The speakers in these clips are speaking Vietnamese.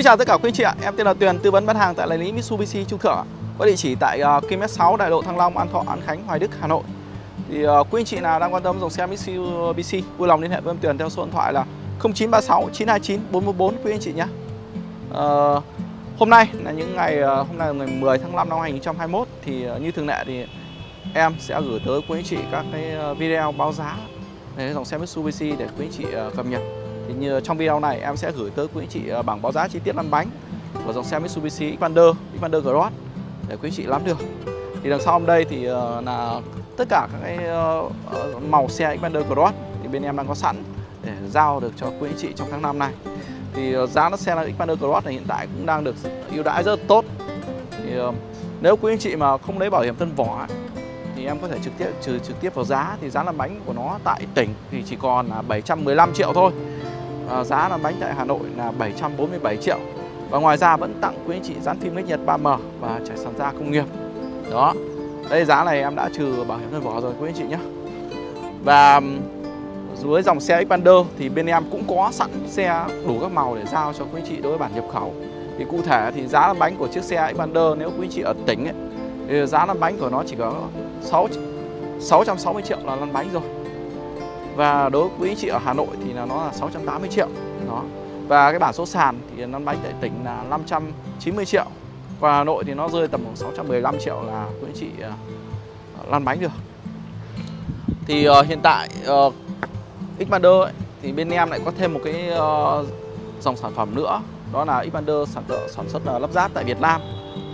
Xin chào tất cả quý anh chị ạ, em tên là Tuyền, tư vấn bán hàng tại đại lý Mitsubishi Trung Thượng Có địa chỉ tại uh, km 6 Đại lộ Thăng Long, An Thọ, An Khánh, Hoài Đức, Hà Nội. Thì uh, quý anh chị nào đang quan tâm dòng xe Mitsubishi vui lòng liên hệ với em Tuyền theo số điện thoại là 0936 929 414 quý anh chị nhé. Uh, Hôm nay là những ngày, uh, hôm nay là ngày 10 tháng 5 năm 2021 Thì uh, như thường lệ thì em sẽ gửi tới quý anh chị các cái video báo giá về dòng xe Mitsubishi để quý anh chị uh, cập nhật trong video này em sẽ gửi tới quý anh chị ờ, bảng báo giá chi tiết lăn bánh của dòng xe Mitsubishi Xpander, Xpander Cross để quý anh chị nắm được. Thì đằng sau hôm đây thì ờ, là tất cả các cái ờ, màu xe Xpander Cross thì bên em đang có sẵn để giao được cho quý anh chị trong tháng 5 này. Thì giá nó xe là Xpander Cross này hiện tại cũng đang được ưu đãi rất tốt. Thì nếu quý anh chị mà không lấy bảo hiểm thân vỏ thì em có thể trực tiếp trừ trực tiếp vào giá thì giá lăn bánh của nó tại tỉnh thì chỉ còn là 715 triệu thôi à, giá là bánh tại Hà Nội là 747 triệu. Và ngoài ra vẫn tặng quý anh chị dán phim cách nhiệt 3M và trải sàn da công nghiệp. Đó đây giá này em đã trừ bảo hiểm thân vỏ rồi quý anh chị nhé. Và dưới dòng xe Xpander thì bên em cũng có sẵn xe đủ các màu để giao cho quý anh chị đối với bản nhập khẩu. Thì cụ thể thì giá bánh của chiếc xe Xpander nếu quý anh chị ở tỉnh ấy, thì giá lăn bánh của nó chỉ có 6 660 triệu là lăn bánh rồi và đối với quý anh chị ở Hà Nội thì là nó là 680 triệu. Đó. Và cái bản số sàn thì năm bánh tại tỉnh là 590 triệu. Và Hà Nội thì nó rơi tầm khoảng 615 triệu là quý anh chị à, uh, lăn bánh được. Thì uh, hiện tại uh, Xpander ấy, thì bên em lại có thêm một cái uh, dòng sản phẩm nữa. Đó là Xpander sản sản xuất uh, lắp ráp tại Việt Nam.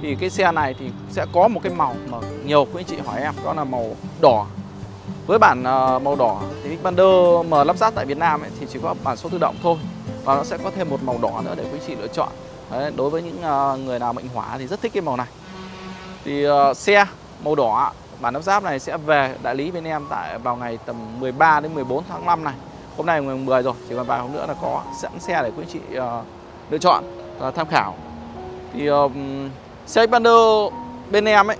Thì cái xe này thì sẽ có một cái màu mà nhiều quý anh chị hỏi em đó là màu đỏ với bản ờ, màu đỏ thì Xpander mà lắp ráp tại Việt Nam ấy, thì chỉ có bản số tự động thôi. Và nó sẽ có thêm một màu đỏ nữa để quý chị lựa chọn. Đấy, đối với những ờ, người nào mệnh hỏa thì rất thích cái màu này. Thì uh, xe màu đỏ bản lắp ráp này sẽ về đại lý bên em tại vào ngày tầm 13 đến 14 tháng 5 này. Hôm nay ngày 10 rồi chỉ còn vài hôm nữa là có sẵn xe để quý chị uh, lựa chọn và tham khảo. Thì uh, xe Xpander bên em ấy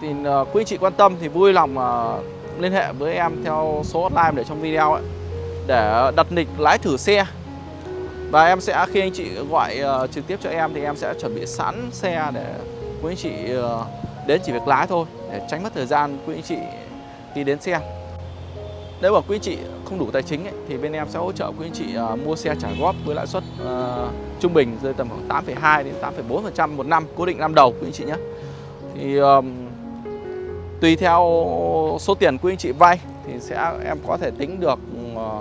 thì uh, quý chị quan tâm thì vui lòng uh, liên hệ với em theo số hotline để trong video ấy để đặt lịch lái thử xe. Và em sẽ khi anh chị gọi uh, trực tiếp cho em thì em sẽ chuẩn bị sẵn xe để quý anh chị uh, đến chỉ việc lái thôi để tránh mất thời gian quý anh chị khi đến xe. Nếu mà quý anh chị không đủ tài chính ấy, thì bên em sẽ hỗ trợ quý anh chị uh, mua xe trả góp với lãi suất uh, trung bình rơi tầm khoảng 8,2 đến 8,4% một năm cố định năm đầu quý anh chị nhé. Thì uh, Tùy theo số tiền quý anh chị vay thì sẽ em có thể tính được ờ,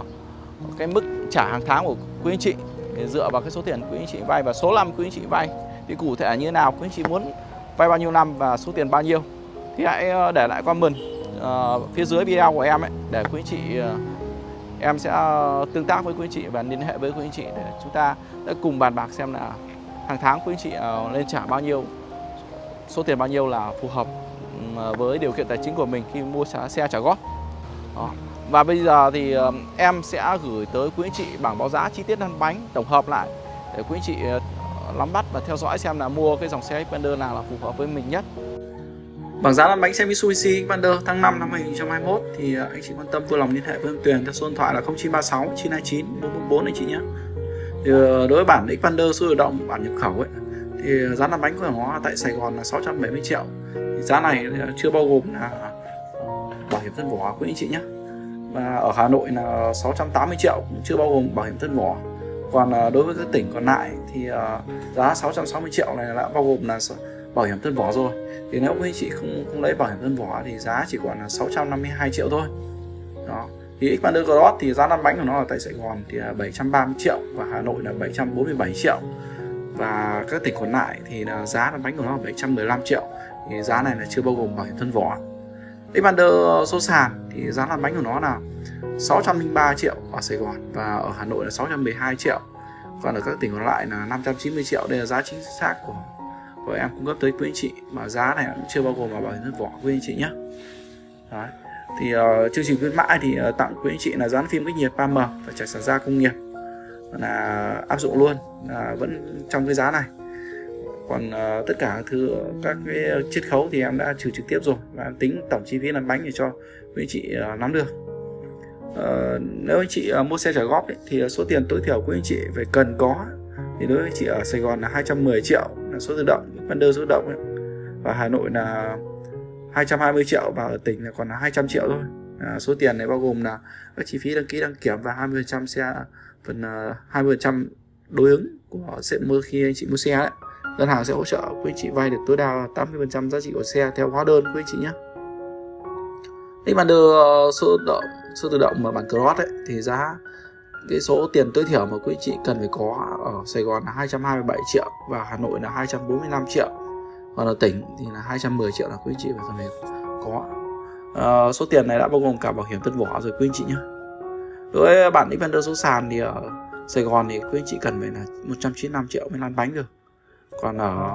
cái mức trả hàng tháng của quý anh chị. Để dựa vào cái số tiền quý anh chị vay và số năm quý anh chị vay thì cụ thể như thế nào quý anh chị muốn vay bao nhiêu năm và số tiền bao nhiêu thì hãy ờ, để lại comment uh, phía dưới video của em ấy để quý anh chị uh, em sẽ tương tác với quý anh chị và liên hệ với quý anh chị để chúng ta đã cùng bàn bạc xem là hàng tháng quý anh chị uh, lên trả bao nhiêu số tiền bao nhiêu là phù hợp với điều kiện tài chính của mình khi mua xe trả góp Đó. Và bây giờ thì em sẽ gửi tới quý anh chị bảng báo giá chi tiết lăn bánh tổng hợp lại để quý anh chị ờ, nắm bắt và theo dõi xem là mua cái dòng xe Xpander nào là phù hợp với mình nhất. Bảng giá lăn bánh xe Mitsubishi Xpander tháng 5 năm 2021 thì ờ, anh chị quan tâm vui lòng liên hệ với em Tuyền theo số điện thoại là 0936 929 444 anh chị nhé. Thì ờ, đối với bản Xpander số tự động, bản nhập khẩu ấy thì giá lăn bánh của nó tại Sài Gòn là 670 triệu. Giá này chưa bao gồm là ờ, bảo hiểm thân vỏ quý anh chị nhé. Và ở Hà Nội là 680 triệu, cũng chưa bao gồm bảo hiểm thân vỏ còn ờ, đối với các tỉnh còn lại thì ờ, giá 660 triệu này đã bao gồm là bảo hiểm thân vỏ rồi. Thì nếu quý anh chị không không lấy bảo hiểm thân vỏ thì giá chỉ còn là 652 triệu thôi. Đó. Thì Xpander Cross thì giá lăn bánh của nó ở tại Sài Gòn thì 730 triệu và Hà Nội là 747 triệu và các tỉnh còn lại thì là giá là bánh của nó là 715 triệu. Thì giá này là chưa bao gồm bảo hiểm thân vỏ. Xpander số sàn thì giá lăn bánh của nó là 603 triệu ở Sài Gòn và ở Hà Nội là 612 triệu. Còn ở các tỉnh còn lại là 590 triệu. Đây là giá chính xác của của em cung cấp tới quý anh chị. Mà giá này cũng chưa bao gồm vào bảo hiểm thân vỏ quý anh chị nhé. Đấy. thì uh, chương trình khuyến mãi thì uh, tặng quý anh chị là dán phim cách nhiệt 3M và trải sản da công nghiệp là áp dụng luôn là vẫn trong cái giá này. Còn uh, tất cả thứ các cái chiết khấu thì em đã trừ trực tiếp rồi và tính tổng chi phí làm bánh để cho quý anh chị uh, nắm được. Uh, nếu anh chị uh, mua xe trả góp ấy, thì số tiền tối thiểu quý anh chị phải cần có thì đối với chị ở Sài Gòn là 210 triệu là số tự động đơn số tự động ấy. và Hà Nội là 220 triệu và ở tỉnh là còn là 200 triệu thôi à, số tiền này bao gồm là các chi phí đăng ký đăng kiểm và 20% xe phần ờ, uh, 20% đối ứng của sẽ mua khi anh chị mua xe đấy ngân hàng sẽ hỗ trợ quý anh chị vay được tối đa 80% giá trị của xe theo hóa đơn quý anh chị nhé. Nếu mà đưa ờ, số tự động số tự động mà bản cross ấy thì giá cái số tiền tối thiểu mà quý anh chị cần phải có ở Sài Gòn là 227 triệu và Hà Nội là 245 triệu. Còn ở tỉnh thì là 210 triệu là quý anh chị phải cần phải có à, số tiền này đã bao gồm cả bảo hiểm tân vỏ rồi quý anh chị nhé đối với bản Xpander số sàn thì ở Sài Gòn thì quý anh chị cần phải là 195 triệu mới lăn bánh được. Còn ở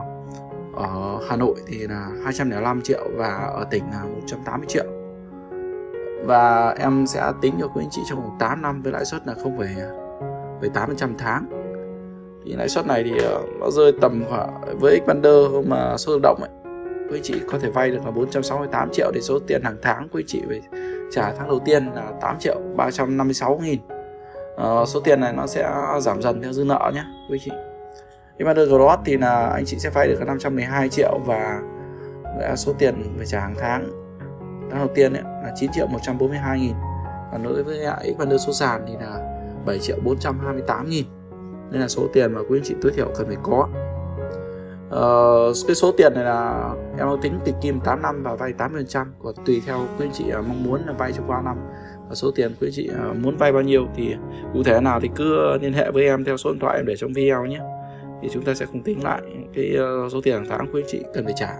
ở Hà Nội thì là 205 triệu và ở tỉnh là 180 triệu. Và em sẽ tính cho quý anh chị trong vòng 8 năm với lãi suất là 0,8% tháng. Thì lãi suất này thì ờ, nó rơi tầm khoảng với Xpander mà số tự động ấy quý anh chị có thể vay được là 468 triệu để số tiền hàng tháng quý anh chị phải trả tháng đầu tiên là 8 triệu 356 nghìn. À, số tiền này nó sẽ giảm dần theo dư nợ nhé quý chị. Xpander Cross thì là anh chị sẽ vay được 512 triệu và số tiền phải trả hàng tháng. Tháng đầu tiên ấy, là 9 triệu 142 nghìn. Và đối với lại Xpander số sàn thì là 7 triệu 428 nghìn. Nên là số tiền mà quý anh chị tối thiểu cần phải có uh, cái số tiền này là em tính tịch kim 8 năm và vay 80% của tùy theo quý anh chị uh, mong muốn là vay trong bao năm. Và số tiền quý anh chị uh, muốn vay bao nhiêu thì cụ thể nào thì cứ liên hệ với em theo số điện thoại em để trong video nhé. Thì chúng ta sẽ cùng tính lại cái uh, số tiền hàng tháng quý anh chị cần phải trả.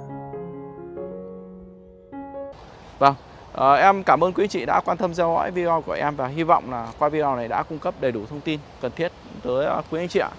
Vâng, à, em cảm ơn quý anh chị đã quan tâm theo dõi video của em và hy vọng là qua video này đã cung cấp đầy đủ thông tin cần thiết tới quý anh chị ạ.